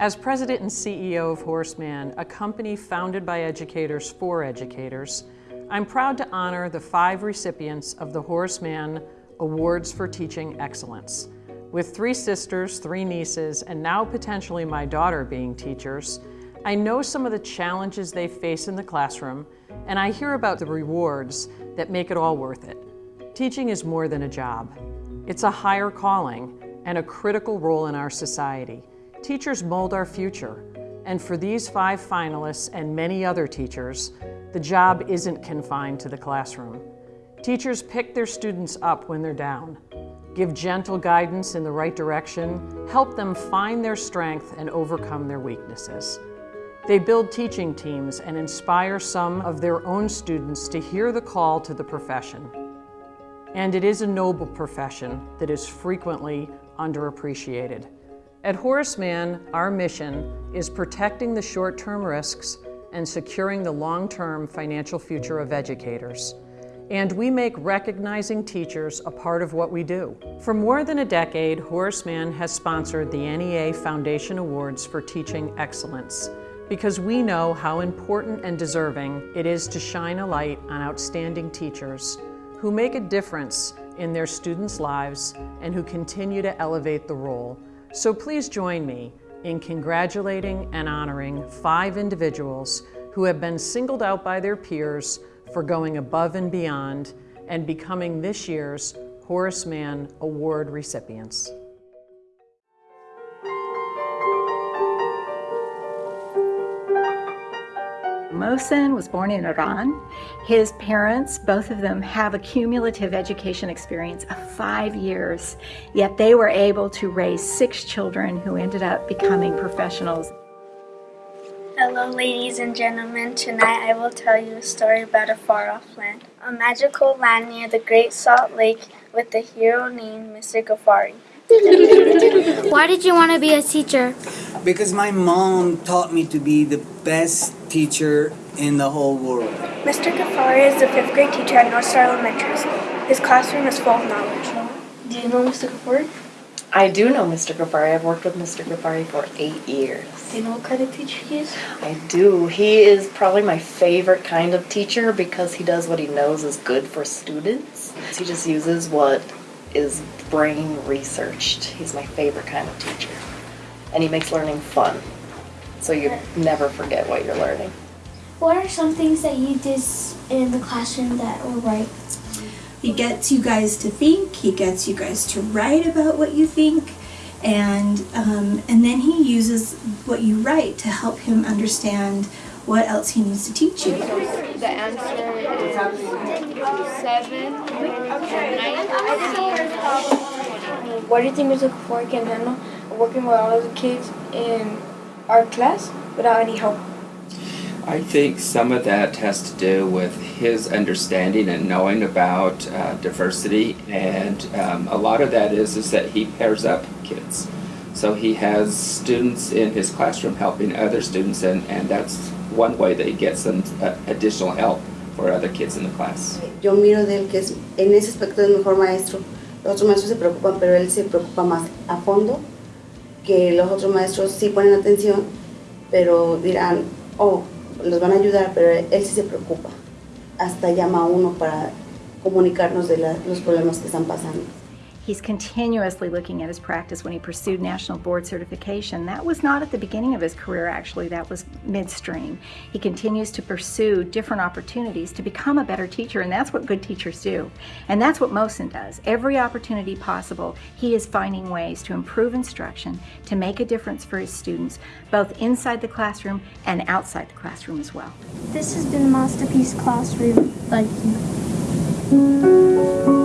As president and CEO of Horace Mann, a company founded by educators for educators, I'm proud to honor the five recipients of the Horace Mann Awards for Teaching Excellence. With three sisters, three nieces, and now potentially my daughter being teachers, I know some of the challenges they face in the classroom, and I hear about the rewards that make it all worth it. Teaching is more than a job. It's a higher calling and a critical role in our society. Teachers mold our future, and for these five finalists and many other teachers, the job isn't confined to the classroom. Teachers pick their students up when they're down, give gentle guidance in the right direction, help them find their strength and overcome their weaknesses. They build teaching teams and inspire some of their own students to hear the call to the profession. And it is a noble profession that is frequently underappreciated. At Horace Mann, our mission is protecting the short-term risks and securing the long-term financial future of educators. And we make recognizing teachers a part of what we do. For more than a decade, Horace Mann has sponsored the NEA Foundation Awards for Teaching Excellence because we know how important and deserving it is to shine a light on outstanding teachers who make a difference in their students' lives and who continue to elevate the role. So please join me in congratulating and honoring five individuals who have been singled out by their peers for going above and beyond and becoming this year's Horace Mann Award recipients. Mohsen was born in Iran. His parents, both of them, have a cumulative education experience of five years, yet they were able to raise six children who ended up becoming professionals. Hello ladies and gentlemen, tonight I will tell you a story about a far-off land. A magical land near the Great Salt Lake with a hero named Mr. Ghaffari. Why did you want to be a teacher? Because my mom taught me to be the best teacher in the whole world. Mr. Ghaffari is the fifth grade teacher at North Star Elementary School. His classroom is full of knowledge. Do you know Mr. Ghaffari? I do know Mr. Ghaffari. I've worked with Mr. Ghaffari for eight years. Do you know what kind of teacher he is? I do. He is probably my favorite kind of teacher because he does what he knows is good for students. He just uses what is brain researched. He's my favorite kind of teacher. And he makes learning fun. So you never forget what you're learning. What are some things that you did in the classroom that were right? He gets you guys to think, he gets you guys to write about what you think, and, um, and then he uses what you write to help him understand what else he needs to teach you. The answer is 7, 19, Why do you think Mr. Ghaffari can handle working with all of the kids in our class without any help? I think some of that has to do with his understanding and knowing about uh, diversity, and um, a lot of that is is that he pairs up kids. So he has students in his classroom helping other students, and, and that's one way that he gets some uh, additional help for other kids in the class. Yo miro de él que es, en ese aspecto es mejor maestro. Los otros maestros se preocupan, pero él se preocupa más a fondo, que los otros maestros sí ponen atención, pero dirán, oh, los van a ayudar, pero él sí se preocupa. Hasta llama a uno para comunicarnos de la, los problemas que están pasando. He's continuously looking at his practice when he pursued national board certification. That was not at the beginning of his career, actually, that was midstream. He continues to pursue different opportunities to become a better teacher, and that's what good teachers do. And that's what Mohsen does. Every opportunity possible, he is finding ways to improve instruction, to make a difference for his students, both inside the classroom and outside the classroom as well. This has been Masterpiece Classroom. Thank you.